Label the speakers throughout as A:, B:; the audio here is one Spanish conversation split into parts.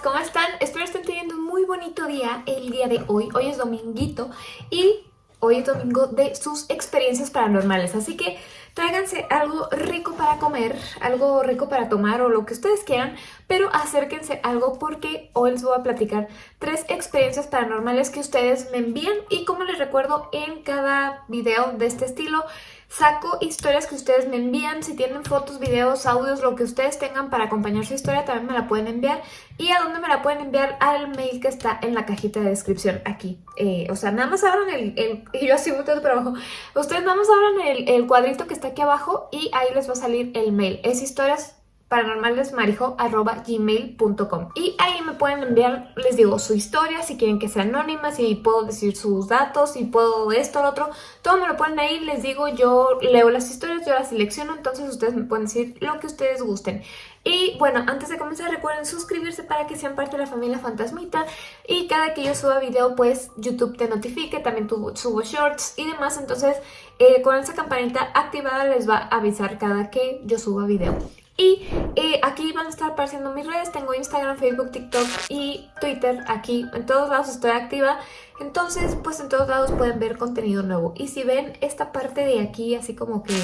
A: ¿cómo están? Espero estén teniendo un muy bonito día el día de hoy. Hoy es dominguito y hoy es domingo de sus experiencias paranormales. Así que tráiganse algo rico para comer, algo rico para tomar o lo que ustedes quieran, pero acérquense algo porque hoy les voy a platicar tres experiencias paranormales que ustedes me envían y como les recuerdo en cada video de este estilo Saco historias que ustedes me envían, si tienen fotos, videos, audios, lo que ustedes tengan para acompañar su historia también me la pueden enviar. ¿Y a dónde me la pueden enviar? Al mail que está en la cajita de descripción aquí. Eh, o sea, nada más abran el, el y yo así volteando para abajo. Ustedes nada más abran el, el cuadrito que está aquí abajo y ahí les va a salir el mail. Es historias paranormalesmarijo.gmail.com Y ahí me pueden enviar, les digo, su historia, si quieren que sea anónima, si puedo decir sus datos, si puedo esto, lo otro. Todo me lo ponen ahí, les digo, yo leo las historias, yo las selecciono, entonces ustedes me pueden decir lo que ustedes gusten. Y bueno, antes de comenzar recuerden suscribirse para que sean parte de la familia Fantasmita y cada que yo suba video pues YouTube te notifique, también subo shorts y demás, entonces eh, con esa campanita activada les va a avisar cada que yo suba video. Y eh, aquí van a estar apareciendo mis redes, tengo Instagram, Facebook, TikTok y Twitter aquí, en todos lados estoy activa, entonces pues en todos lados pueden ver contenido nuevo. Y si ven esta parte de aquí así como que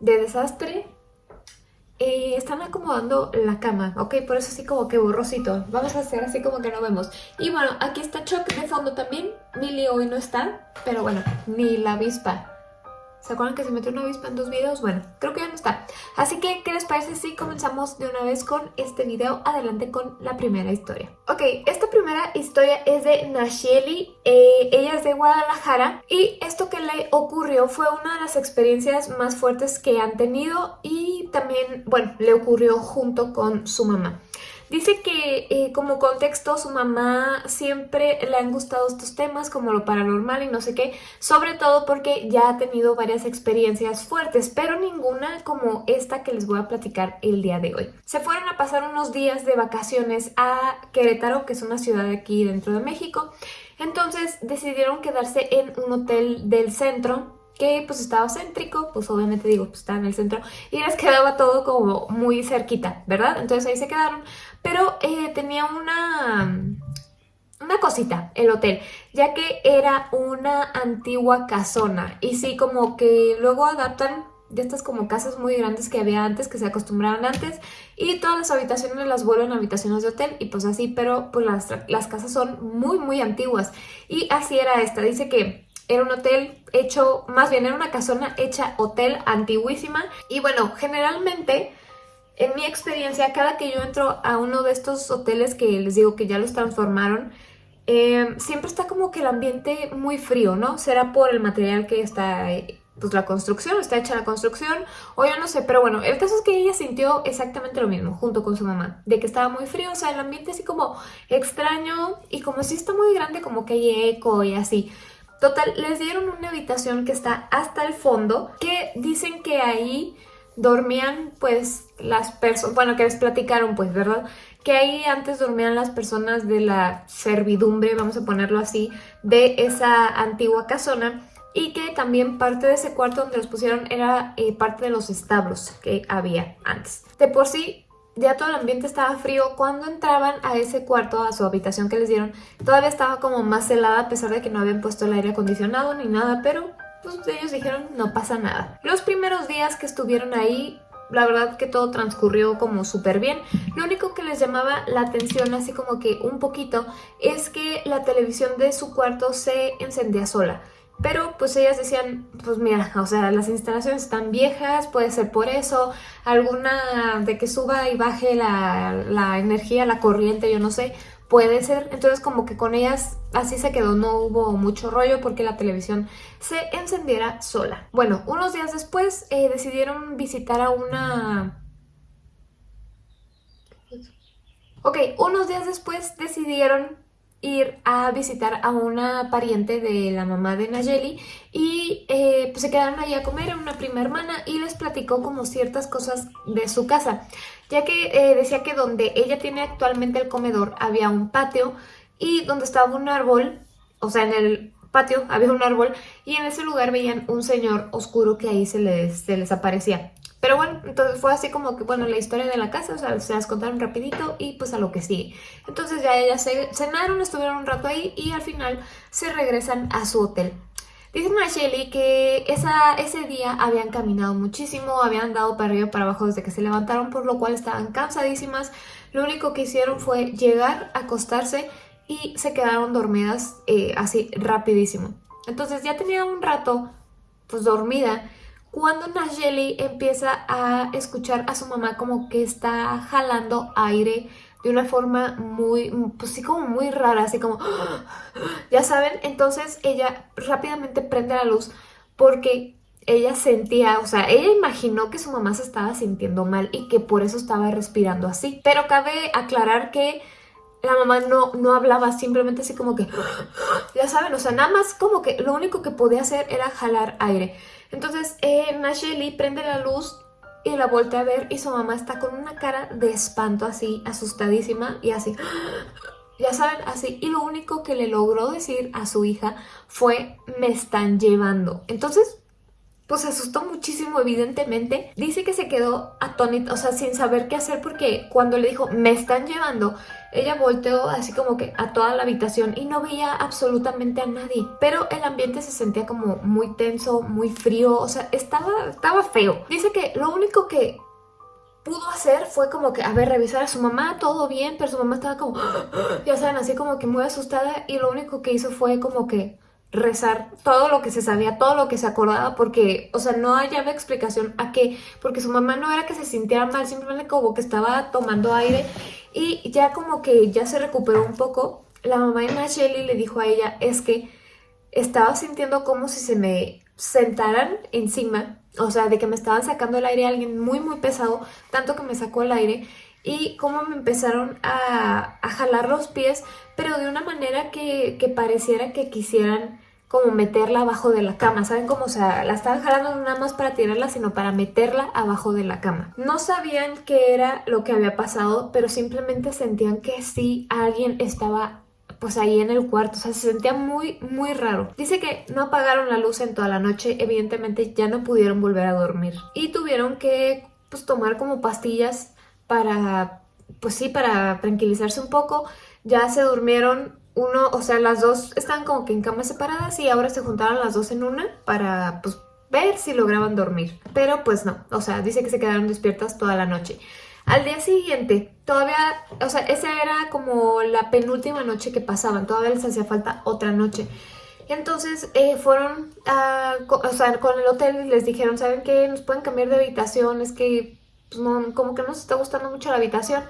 A: de desastre, eh, están acomodando la cama, ¿ok? Por eso así como que borrosito, vamos a hacer así como que no vemos. Y bueno, aquí está Chuck de fondo también, Millie hoy no está, pero bueno, ni la avispa. ¿Se acuerdan que se metió una avispa en dos videos? Bueno, creo que ya no está. Así que, ¿qué les parece si comenzamos de una vez con este video? Adelante con la primera historia. Ok, esta primera historia es de Nashieli. Eh, ella es de Guadalajara. Y esto que le ocurrió fue una de las experiencias más fuertes que han tenido. Y también, bueno, le ocurrió junto con su mamá. Dice que eh, como contexto su mamá siempre le han gustado estos temas como lo paranormal y no sé qué, sobre todo porque ya ha tenido varias experiencias fuertes, pero ninguna como esta que les voy a platicar el día de hoy. Se fueron a pasar unos días de vacaciones a Querétaro, que es una ciudad aquí dentro de México, entonces decidieron quedarse en un hotel del centro que pues estaba céntrico, pues obviamente digo, pues estaba en el centro y les quedaba todo como muy cerquita, ¿verdad? Entonces ahí se quedaron, pero eh, tenía una, una cosita el hotel, ya que era una antigua casona y sí como que luego adaptan de estas como casas muy grandes que había antes, que se acostumbraban antes, y todas las habitaciones las vuelven a habitaciones de hotel, y pues así, pero pues las, las casas son muy muy antiguas, y así era esta, dice que era un hotel hecho, más bien era una casona hecha hotel antiguísima. Y bueno, generalmente, en mi experiencia, cada que yo entro a uno de estos hoteles que les digo que ya los transformaron, em, siempre está como que el ambiente muy frío, ¿no? Será por el material que está, pues la construcción, está hecha la construcción, o yo no sé, pero bueno, el caso es que ella sintió exactamente lo mismo, junto con su mamá, de que estaba muy frío, o sea, el ambiente así como extraño, y como si está muy grande, como que hay eco y así. Total, les dieron una habitación que está hasta el fondo, que dicen que ahí dormían pues las personas, bueno, que les platicaron pues, ¿verdad? Que ahí antes dormían las personas de la servidumbre, vamos a ponerlo así, de esa antigua casona y que también parte de ese cuarto donde los pusieron era eh, parte de los establos que había antes. De por sí ya todo el ambiente estaba frío. Cuando entraban a ese cuarto, a su habitación que les dieron, todavía estaba como más helada a pesar de que no habían puesto el aire acondicionado ni nada, pero ellos dijeron no pasa nada. Los primeros días que estuvieron ahí, la verdad que todo transcurrió como súper bien. Lo único que les llamaba la atención, así como que un poquito, es que la televisión de su cuarto se encendía sola. Pero pues ellas decían, pues mira, o sea, las instalaciones están viejas, puede ser por eso, alguna de que suba y baje la, energía, la corriente, yo no sé, puede ser. Entonces como que con ellas así se quedó, no hubo mucho rollo porque la televisión se encendiera sola. Bueno, unos días después eh, decidieron visitar a una... Ok, unos días después decidieron ir a visitar a una pariente de la mamá de Nayeli y eh, pues se quedaron ahí a comer en una prima hermana y les platicó como ciertas cosas de su casa, ya que eh, decía que donde ella tiene actualmente el comedor había un patio y donde estaba un árbol, o sea en el patio había un árbol y en ese lugar veían un señor oscuro que ahí se les aparecía Pero bueno, entonces fue así como que, bueno, la historia de la casa, o sea, se las contaron rapidito y pues a lo que sigue. Entonces ya ellas se cenaron, estuvieron un rato ahí y al final se regresan a su hotel. Dice Shelly que ese día habían caminado muchísimo, habían andado para arriba para abajo desde que se levantaron, por lo cual estaban cansadísimas. Lo único que hicieron fue llegar, acostarse y se quedaron dormidas eh, así rapidísimo. Entonces ya tenía un rato pues dormida cuando Nayeli empieza a escuchar a su mamá como que está jalando aire de una forma muy, pues sí como muy rara, así como, ya saben, entonces ella rápidamente prende la luz porque ella sentía, o sea, ella imaginó que su mamá se estaba sintiendo mal y que por eso estaba respirando así. Pero cabe aclarar que la mamá no, no hablaba, simplemente así como que, ya saben, o sea, nada más como que lo único que podía hacer era jalar aire. Entonces, eh, Nasheli prende la luz y la voltea a ver y su mamá está con una cara de espanto así, asustadísima y así, ya saben, así. Y lo único que le logró decir a su hija fue, me están llevando. Entonces, pues se asustó muchísimo evidentemente. Dice que se quedó atónita, o sea, sin saber qué hacer porque cuando le dijo, me están llevando, ella volteó así como que a toda la habitación y no veía absolutamente a nadie. Pero el ambiente se sentía como muy tenso, muy frío, o sea, estaba, estaba feo. Dice que lo único que pudo hacer fue como que, a ver, revisar a su mamá, todo bien, pero su mamá estaba como, ya saben, así como que muy asustada y lo único que hizo fue como que rezar todo lo que se sabía, todo lo que se acordaba, porque, o sea, no hallaba explicación a qué, porque su mamá no era que se sintiera mal, simplemente como que estaba tomando aire y ya como que ya se recuperó un poco. La mamá de Nacheli le dijo a ella, es que estaba sintiendo como si se me sentaran encima, o sea, de que me estaban sacando el aire alguien muy muy pesado, tanto que me sacó el aire y cómo me empezaron a, jalar los pies, pero de una manera que, que pareciera que quisieran como meterla abajo de la cama, ¿saben cómo? O sea, la estaban jalando no nada más para tirarla, sino para meterla abajo de la cama. No sabían qué era lo que había pasado, pero simplemente sentían que sí alguien estaba pues ahí en el cuarto, o sea, se sentía muy, muy raro. Dice que no apagaron la luz en toda la noche, evidentemente ya no pudieron volver a dormir y tuvieron que pues tomar como pastillas para, pues sí, para tranquilizarse un poco. Ya se durmieron uno, o sea, las dos están como que en camas separadas y ahora se juntaron las dos en una para, pues, ver si lograban dormir. Pero pues no, o sea, dice que se quedaron despiertas toda la noche. Al día siguiente, todavía, o sea, esa era como la penúltima noche que pasaban, todavía les hacía falta otra noche. Entonces eh, fueron a, o sea, con el hotel y les dijeron, ¿saben qué? Nos pueden cambiar de habitación, es que pues, no, como que no nos está gustando mucho la habitación.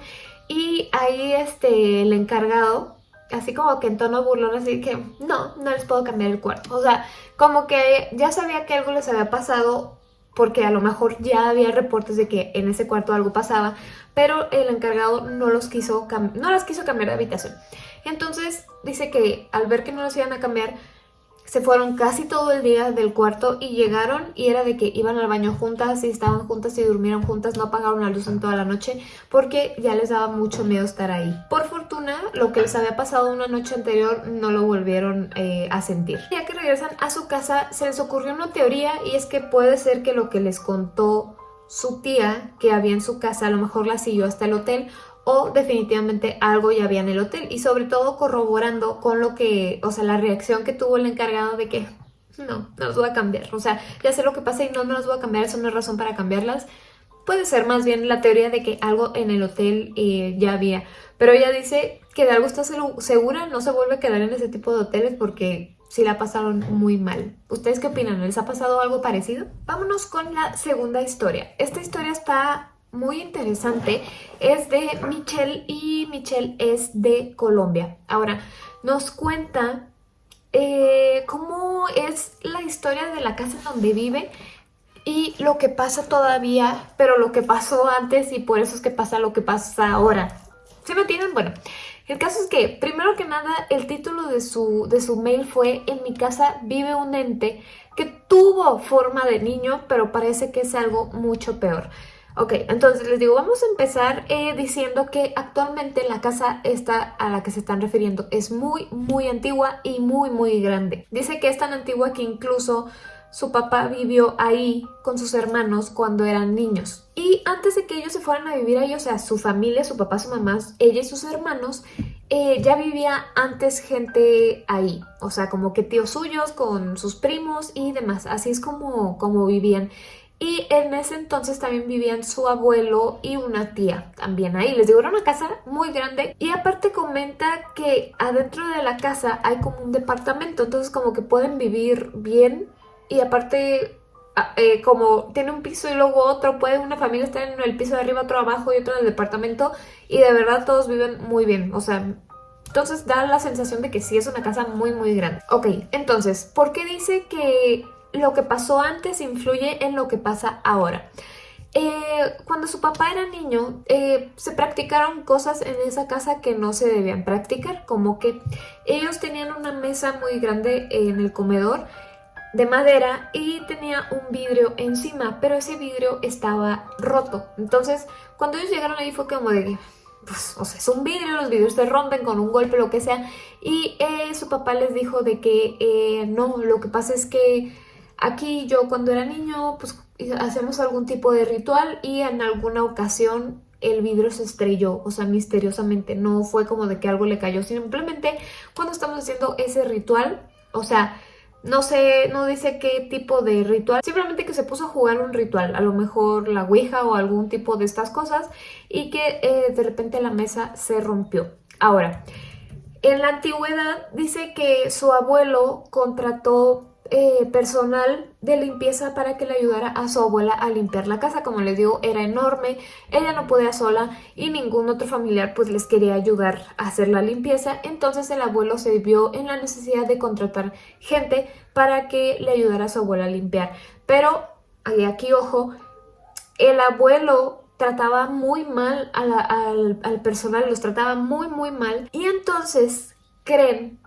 A: Y ahí este, el encargado así como que en tono burlón, así que no, no les puedo cambiar el cuarto. O sea, como que ya sabía que algo les había pasado porque a lo mejor ya había reportes de que en ese cuarto algo pasaba, pero el encargado no los quiso, no las quiso cambiar de habitación. Entonces dice que al ver que no los iban a cambiar, se fueron casi todo el día del cuarto y llegaron y era de que iban al baño juntas y estaban juntas y durmieron juntas, no apagaron la luz en toda la noche porque ya les daba mucho miedo estar ahí. Por fortuna, lo que les había pasado una noche anterior no lo volvieron eh, a sentir. Ya que regresan a su casa, se les ocurrió una teoría y es que puede ser que lo que les contó su tía que había en su casa a lo mejor la siguió hasta el hotel o definitivamente algo ya había en el hotel y sobre todo corroborando con lo que, o sea, la reacción que tuvo el encargado de que no, no los voy a cambiar, o sea, ya sé lo que pasa y no, no los voy a cambiar, eso no es razón para cambiarlas. Puede ser más bien la teoría de que algo en el hotel eh, ya había, pero ella dice que de algo está segura, no se vuelve a quedar en ese tipo de hoteles porque sí la pasaron muy mal. ¿Ustedes qué opinan? ¿Les ha pasado algo parecido? Vámonos con la segunda historia. Esta historia está muy interesante es de Michelle y Michelle es de Colombia. Ahora, nos cuenta eh, cómo es la historia de la casa donde vive y lo que pasa todavía, pero lo que pasó antes y por eso es que pasa lo que pasa ahora. ¿Se me entienden? Bueno, el caso es que, primero que nada, el título de su, de su mail fue En mi casa vive un ente que tuvo forma de niño, pero parece que es algo mucho peor. Ok, entonces les digo, vamos a empezar eh, diciendo que actualmente la casa esta a la que se están refiriendo es muy, muy antigua y muy, muy grande. Dice que es tan antigua que incluso su papá vivió ahí con sus hermanos cuando eran niños. Y antes de que ellos se fueran a vivir ahí, o sea, su familia, su papá, su mamá, ella y sus hermanos, eh, ya vivía antes gente ahí. O sea, como que tíos suyos con sus primos y demás. Así es como, como vivían. Y en ese entonces también vivían su abuelo y una tía también ahí. Les digo, era una casa muy grande. Y aparte comenta que adentro de la casa hay como un departamento. Entonces como que pueden vivir bien. Y aparte ah, eh, como tiene un piso y luego otro, puede una familia estar en el piso de arriba, otro abajo y otro en el departamento. Y de verdad todos viven muy bien. O sea, entonces da la sensación de que sí es una casa muy muy grande. Ok, entonces, ¿por qué dice que lo que pasó antes influye en lo que pasa ahora. Eh, cuando su papá era niño, eh, se practicaron cosas en esa casa que no se debían practicar, como que ellos tenían una mesa muy grande en el comedor de madera y tenía un vidrio encima, pero ese vidrio estaba roto. Entonces, cuando ellos llegaron ahí fue como de pues, o sea, es un vidrio, los vidrios se rompen con un golpe, lo que sea. Y eh, su papá les dijo de que no, lo que pasa es que Aquí yo cuando era niño, pues hacemos algún tipo de ritual y en alguna ocasión el vidrio se estrelló, o sea, misteriosamente, no fue como de que algo le cayó, simplemente cuando estamos haciendo ese ritual, o sea, no sé, no dice qué tipo de ritual, simplemente que se puso a jugar un ritual, a lo mejor la ouija o algún tipo de estas cosas, y que eh, de repente la mesa se rompió. Ahora, en la antigüedad dice que su abuelo contrató eh, personal de limpieza para que le ayudara a su abuela a limpiar la casa. Como les digo, era enorme, ella no podía sola y ningún otro familiar pues les quería ayudar a hacer la limpieza. Entonces el abuelo se vio en la necesidad de contratar gente para que le ayudara a su abuela a limpiar. Pero, aquí ojo, el abuelo trataba muy mal al, al personal, los trataba muy muy mal y entonces creen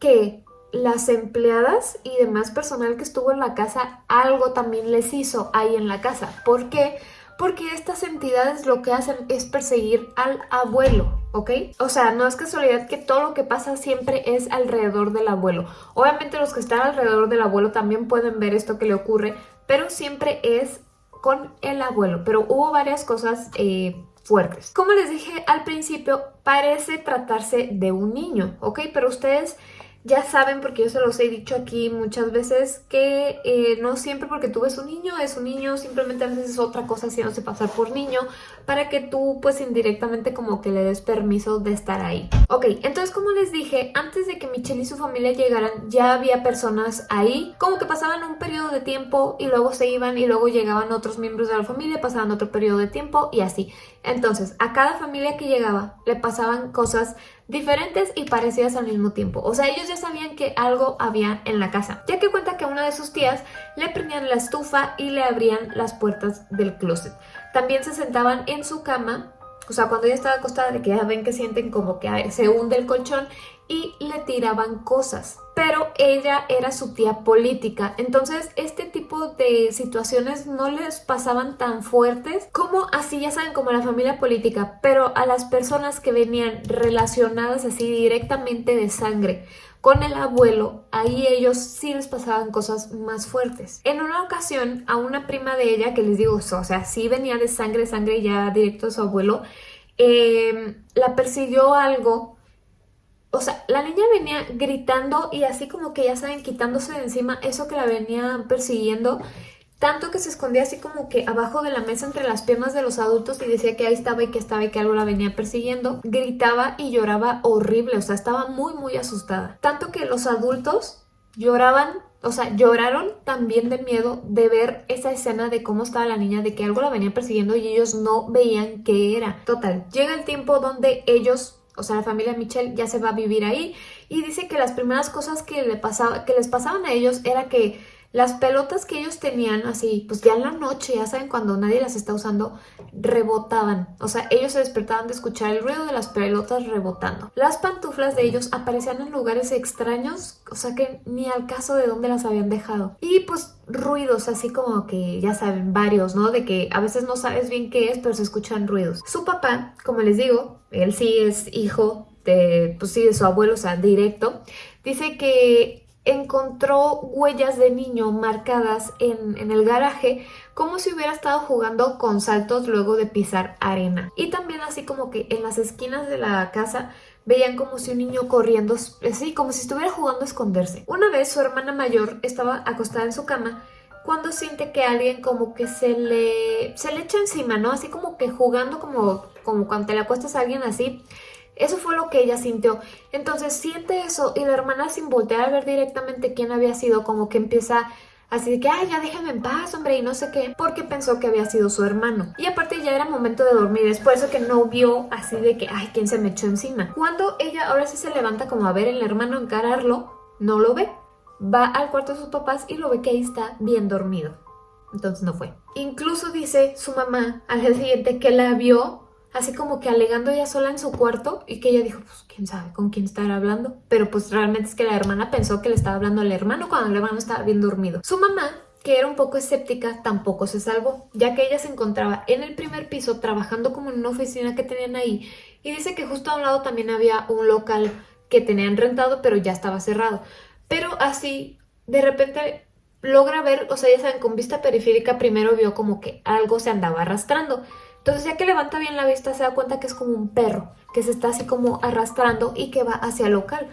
A: que las empleadas y demás personal que estuvo en la casa algo también les hizo ahí en la casa. ¿Por qué? Porque estas entidades lo que hacen es perseguir al abuelo, ¿ok? O sea, no es casualidad que todo lo que pasa siempre es alrededor del abuelo. Obviamente los que están alrededor del abuelo también pueden ver esto que le ocurre, pero siempre es con el abuelo. Pero hubo varias cosas eh, fuertes. Como les dije al principio, parece tratarse de un niño, ¿ok? Pero ustedes ya saben, porque yo se los he dicho aquí muchas veces, que eh, no siempre porque tú ves un niño es un niño, simplemente a veces es otra cosa haciéndose pasar por niño, para que tú pues indirectamente como que le des permiso de estar ahí. Ok, entonces como les dije, antes de que Michelle y su familia llegaran, ya había personas ahí, como que pasaban un periodo de tiempo y luego se iban y luego llegaban otros miembros de la familia, pasaban otro periodo de tiempo y así. Entonces, a cada familia que llegaba le pasaban cosas diferentes y parecidas al mismo tiempo. O sea, ellos ya sabían que algo había en la casa, ya que cuenta que a una de sus tías le prendían la estufa y le abrían las puertas del closet. También se sentaban en su cama o sea, cuando ella estaba acostada, de que ya ven que sienten como que se hunde el colchón y le tiraban cosas. Pero ella era su tía política, entonces este tipo de situaciones no les pasaban tan fuertes como así, ya saben, como la familia política, pero a las personas que venían relacionadas así directamente de sangre con el abuelo, ahí ellos sí les pasaban cosas más fuertes. En una ocasión, a una prima de ella, que les digo, o sea, sí venía de sangre, sangre ya directo a su abuelo, em, la persiguió algo o sea, la niña venía gritando y así como que ya saben, quitándose de encima eso que la venía persiguiendo tanto que se escondía así como que abajo de la mesa entre las piernas de los adultos y decía que ahí estaba y que estaba y que algo la venía persiguiendo. Gritaba y lloraba horrible, o sea, estaba muy muy asustada. Tanto que los adultos lloraban, o sea, lloraron también de miedo de ver esa escena de cómo estaba la niña, de que algo la venía persiguiendo y ellos no veían qué era. Total, llega el tiempo donde ellos o sea, la familia Michelle ya se va a vivir ahí y dice que las primeras cosas que, le pasaba, que les pasaban a ellos era que las pelotas que ellos tenían así, pues ya en la noche, ya saben, cuando nadie las está usando, rebotaban. O sea, ellos se despertaban de escuchar el ruido de las pelotas rebotando. Las pantuflas de ellos aparecían en lugares extraños, o sea que ni al caso de dónde las habían dejado. Y pues ruidos así como que, ya saben, varios, ¿no? De que a veces no sabes bien qué es, pero se escuchan ruidos. Su papá, como les digo, él sí es hijo de, pues sí, de su abuelo, o sea, directo, dice que encontró huellas de niño marcadas en, en, el garaje como si hubiera estado jugando con saltos luego de pisar arena. Y también así como que en las esquinas de la casa veían como si un niño corriendo, así como si estuviera jugando a esconderse. Una vez su hermana mayor estaba acostada en su cama cuando siente que alguien como que se le, se le echa encima, ¿no? Así como que jugando como, como cuando te le acuestas a alguien así. Eso fue lo que ella sintió. Entonces siente eso y la hermana sin voltear a ver directamente quién había sido, como que empieza así de que, ay, ya déjame en paz, hombre, y no sé qué, porque pensó que había sido su hermano. Y aparte ya era momento de dormir, es por eso que no vio así de que, ay, ¿quién se me echó encima? Cuando ella ahora sí se levanta como a ver el hermano encararlo, no lo ve va al cuarto de sus papás y lo ve que ahí está bien dormido. Entonces no fue. Incluso dice su mamá al día siguiente que la vio así como que alegando ella sola en su cuarto y que ella dijo, pues quién sabe con quién estará hablando. Pero pues realmente es que la hermana pensó que le estaba hablando al hermano cuando el hermano estaba bien dormido. Su mamá que era un poco escéptica, tampoco se salvó, ya que ella se encontraba en el primer piso trabajando como en una oficina que tenían ahí y dice que justo a un lado también había un local que tenían rentado pero ya estaba cerrado. Pero así, de repente logra ver, o sea, ya saben, con vista periférica primero vio como que algo se andaba arrastrando. Entonces ya que levanta bien la vista se da cuenta que es como un perro, que se está así como arrastrando y que va hacia el local.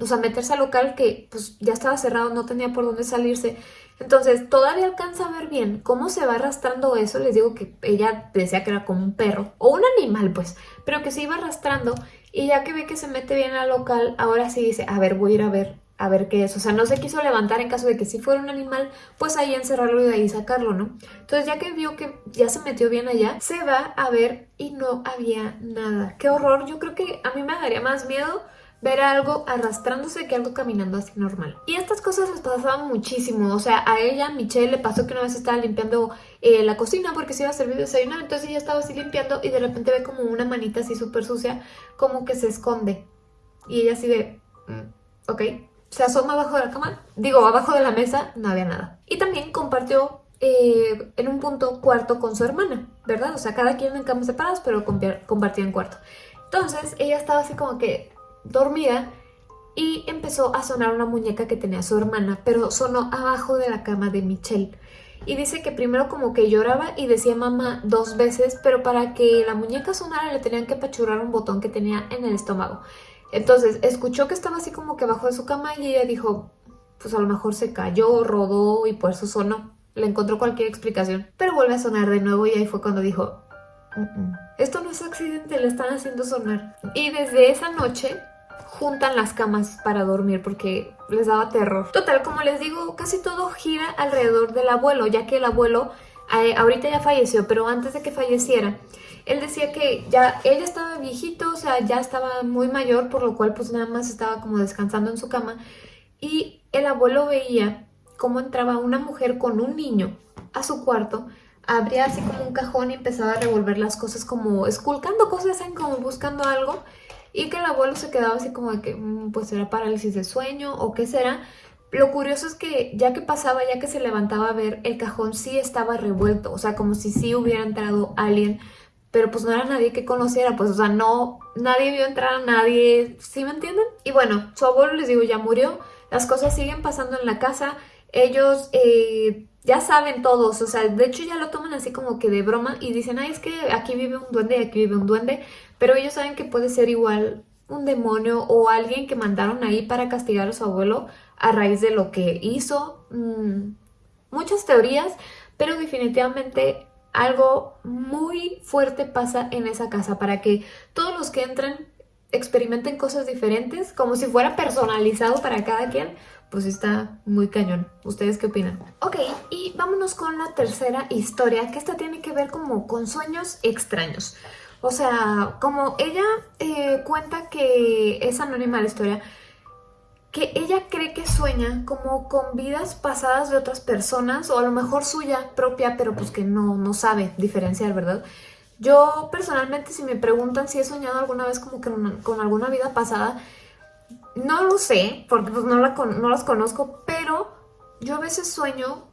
A: O sea, meterse al local que pues ya estaba cerrado, no tenía por dónde salirse. Entonces todavía alcanza a ver bien cómo se va arrastrando eso. Les digo que ella decía que era como un perro o un animal pues, pero que se iba arrastrando. Y ya que ve que se mete bien al local, ahora sí dice, a ver, voy a ir a ver a ver qué es. O sea, no se quiso levantar en caso de que si fuera un animal, pues ahí encerrarlo y de ahí sacarlo, ¿no? Entonces ya que vio que ya se metió bien allá, se va a ver y no había nada. ¡Qué horror! Yo creo que a mí me daría más miedo ver algo arrastrándose que algo caminando así normal. Y estas cosas les pasaban muchísimo, o sea, a ella, Michelle, le pasó que una vez estaba limpiando eh, la cocina porque se iba a servir desayuno, entonces ella estaba así limpiando y de repente ve como una manita así súper sucia, como que se esconde. Y ella así de, mm, ok, se asoma abajo de la cama, digo, abajo de la mesa, no había nada. Y también compartió eh, en un punto cuarto con su hermana, ¿verdad? O sea, cada quien en camas separadas, pero compartían cuarto. Entonces, ella estaba así como que dormida y empezó a sonar una muñeca que tenía su hermana, pero sonó abajo de la cama de Michelle. Y dice que primero como que lloraba y decía mamá dos veces, pero para que la muñeca sonara le tenían que apachurrar un botón que tenía en el estómago. Entonces escuchó que estaba así como que abajo de su cama y ella dijo, pues a lo mejor se cayó, rodó y por eso sonó. Le encontró cualquier explicación, pero vuelve a sonar de nuevo y ahí fue cuando dijo, esto no es accidente, le están haciendo sonar. Y desde esa noche juntan las camas para dormir porque les daba terror. Total, como les digo, casi todo gira alrededor del abuelo, ya que el abuelo eh, ahorita ya falleció, pero antes de que falleciera, él decía que ya ella estaba viejito, o sea, ya estaba muy mayor, por lo cual pues nada más estaba como descansando en su cama. Y el abuelo veía cómo entraba una mujer con un niño a su cuarto, abría así como un cajón y empezaba a revolver las cosas como esculcando cosas, como buscando algo. Y que el abuelo se quedaba así como de que, mm, pues era parálisis de sueño o qué será. Lo curioso es que ya que pasaba, ya que se levantaba a ver, el cajón sí estaba revuelto, o sea, como si sí hubiera entrado alguien pero pues no era nadie que conociera, pues o sea, no, nadie vio entrar a nadie, ¿sí me entienden? Y bueno, su abuelo, les digo, ya murió, las cosas siguen pasando en la casa, ellos eh, ya saben todos, o sea, de hecho ya lo toman así como que de broma y dicen, ay, es que aquí vive un duende y aquí vive un duende, pero ellos saben que puede ser igual un demonio o alguien que mandaron ahí para castigar a su abuelo a raíz de lo que hizo. Mm, muchas teorías, pero definitivamente algo muy fuerte pasa en esa casa para que todos los que entren experimenten cosas diferentes, como si fuera personalizado para cada quien, pues está muy cañón. ¿Ustedes qué opinan? Ok, y vámonos con la tercera historia, que esta tiene que ver como con sueños extraños. O sea, como ella eh, cuenta que es anónima la historia, que ella cree que sueña como con vidas pasadas de otras personas o a lo mejor suya propia, pero pues que no, no sabe diferenciar, ¿verdad? Yo personalmente si me preguntan si he soñado alguna vez como que con alguna vida pasada, no lo sé, porque pues no, la, no las conozco, pero yo a veces sueño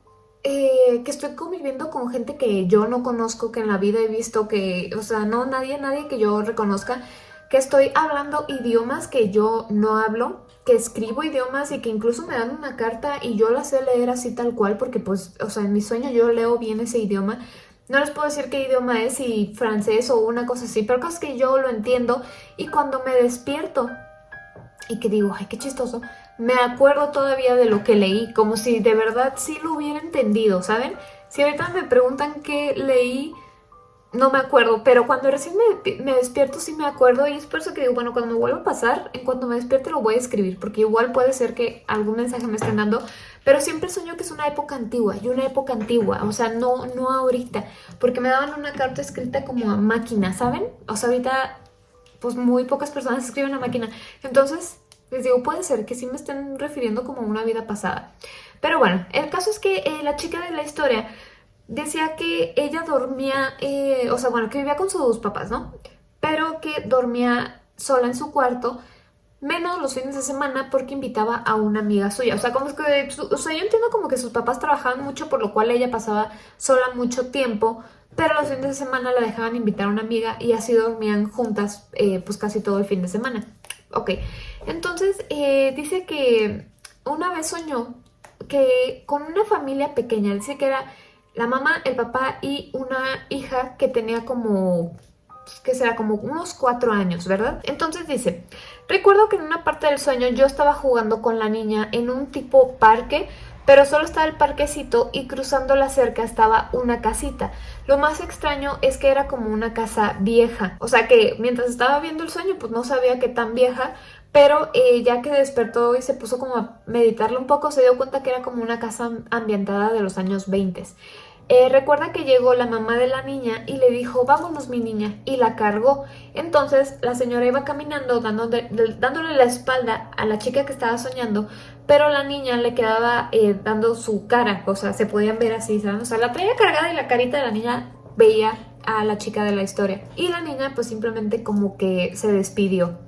A: eh, que estoy conviviendo con gente que yo no conozco, que en la vida he visto, que, o sea, no, nadie, nadie que yo reconozca, que estoy hablando idiomas que yo no hablo, que escribo idiomas y que incluso me dan una carta y yo la sé leer así tal cual porque pues, o sea, en mi sueño yo leo bien ese idioma. No les puedo decir qué idioma es, si francés o una cosa así, pero cosas que yo lo entiendo y cuando me despierto y que digo, ay, qué chistoso, me acuerdo todavía de lo que leí, como si de verdad sí lo hubiera entendido, ¿saben? Si ahorita me preguntan qué leí, no me acuerdo, pero cuando recién me, despierto sí me acuerdo y es por eso que digo, bueno, cuando me vuelva a pasar, en cuanto me despierte lo voy a escribir, porque igual puede ser que algún mensaje me estén dando, pero siempre sueño que es una época antigua, y una época antigua, o sea, no, no ahorita, porque me daban una carta escrita como a máquina, ¿saben? O sea, ahorita, pues muy pocas personas escriben a máquina, entonces les digo, puede ser que sí me estén refiriendo como a una vida pasada. Pero bueno, el caso es que eh, la chica de la historia decía que ella dormía, eh, o sea, bueno, que vivía con sus papás, ¿no? Pero que dormía sola en su cuarto, menos los fines de semana porque invitaba a una amiga suya. O sea, como es que, o sea, yo entiendo como que sus papás trabajaban mucho, por lo cual ella pasaba sola mucho tiempo, pero los fines de semana la dejaban invitar a una amiga y así dormían juntas eh, pues casi todo el fin de semana. Ok, entonces eh, dice que una vez soñó que con una familia pequeña, dice que era la mamá, el papá y una hija que tenía como, que será como unos cuatro años, ¿verdad? Entonces dice, recuerdo que en una parte del sueño yo estaba jugando con la niña en un tipo parque, pero solo estaba el parquecito y cruzando la cerca estaba una casita. Lo más extraño es que era como una casa vieja, o sea que mientras estaba viendo el sueño pues no sabía qué tan vieja, pero eh, ya que despertó y se puso como a meditarlo un poco, se dio cuenta que era como una casa ambientada de los años 20. Eh, recuerda que llegó la mamá de la niña y le dijo, vámonos mi niña, y la cargó. Entonces la señora iba caminando dándole, dándole la espalda a la chica que estaba soñando, pero la niña le quedaba eh, dando su cara, o sea, se podían ver así, ¿saben? O sea, la traía cargada y la carita de la niña veía a la chica de la historia. Y la niña pues simplemente como que se despidió.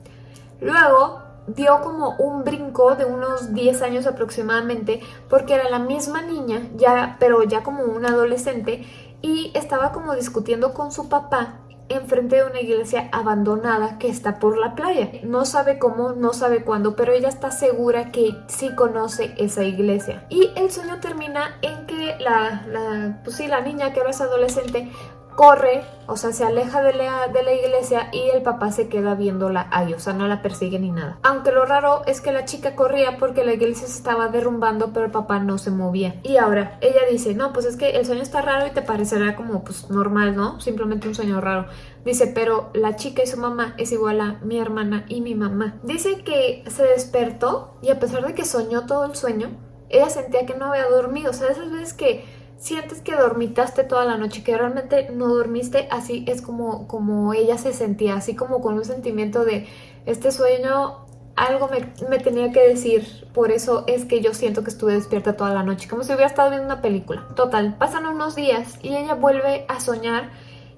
A: Luego dio como un brinco de unos 10 años aproximadamente porque era la misma niña, ya pero ya como una adolescente y estaba como discutiendo con su papá enfrente de una iglesia abandonada que está por la playa. No sabe cómo, no sabe cuándo, pero ella está segura que sí conoce esa iglesia. Y el sueño termina en que la, pues sí, la niña que ahora es adolescente corre, o sea, se aleja de la, de la iglesia y el papá se queda viéndola ahí, o sea, no la persigue ni nada. Aunque lo raro es que la chica corría porque la iglesia se estaba derrumbando, pero el papá no se movía. Y ahora, ella dice, no, pues es que el sueño está raro y te parecerá como, pues, normal, ¿no? Simplemente un sueño raro. Dice, pero la chica y su mamá es igual a mi hermana y mi mamá. Dice que se despertó y a pesar de que soñó todo el sueño, ella sentía que no había dormido. O sea, esas veces que sientes que dormitaste toda la noche, que realmente no dormiste, así es como, como ella se sentía, así como con un sentimiento de este sueño algo me, me, tenía que decir, por eso es que yo siento que estuve despierta toda la noche, como si hubiera estado viendo una película. Total, pasan unos días y ella vuelve a soñar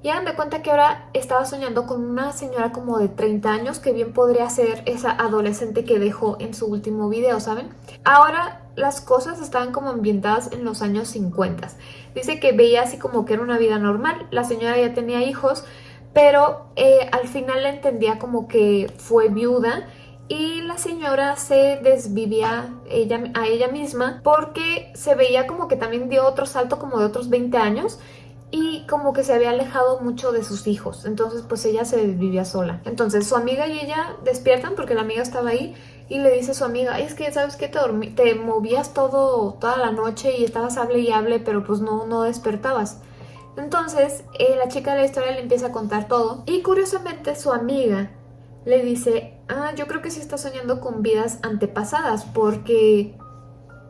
A: y hagan de cuenta que ahora estaba soñando con una señora como de 30 años que bien podría ser esa adolescente que dejó en su último video, ¿saben? Ahora las cosas estaban como ambientadas en los años 50. Dice que veía así como que era una vida normal, la señora ya tenía hijos, pero eh, al final entendía como que fue viuda y la señora se desvivía ella, a ella misma porque se veía como que también dio otro salto como de otros 20 años y como que se había alejado mucho de sus hijos, entonces pues ella se vivía sola. Entonces su amiga y ella despiertan porque la amiga estaba ahí y le dice a su amiga, es que sabes que te, te movías todo toda la noche y estabas hable y hable, pero pues no, no despertabas. Entonces eh, la chica de la historia le empieza a contar todo y curiosamente su amiga le dice, ah, yo creo que sí está soñando con vidas antepasadas porque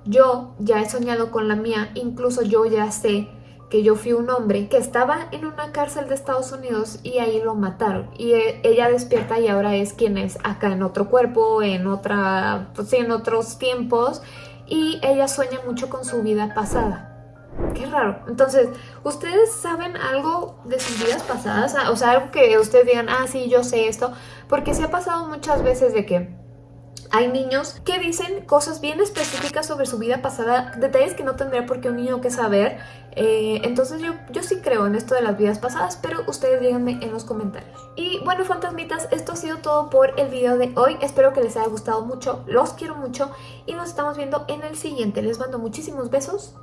A: yo ya he soñado con la mía, incluso yo ya sé que yo fui un hombre que estaba en una cárcel de Estados Unidos y ahí lo mataron. Y e, ella despierta y ahora es quien es acá en otro cuerpo, en otra, pues en otros tiempos. Y ella sueña mucho con su vida pasada. Qué raro. Entonces, ¿ustedes saben algo de sus vidas pasadas? O sea, algo que ustedes digan, ah, sí, yo sé esto. Porque se ha pasado muchas veces de que hay niños que dicen cosas bien específicas sobre su vida pasada, detalles que no tendría por qué un niño que saber. Eh, entonces yo, yo sí creo en esto de las vidas pasadas, pero ustedes díganme en los comentarios. Y bueno, fantasmitas, esto ha sido todo por el video de hoy. Espero que les haya gustado mucho, los quiero mucho y nos estamos viendo en el siguiente. Les mando muchísimos besos.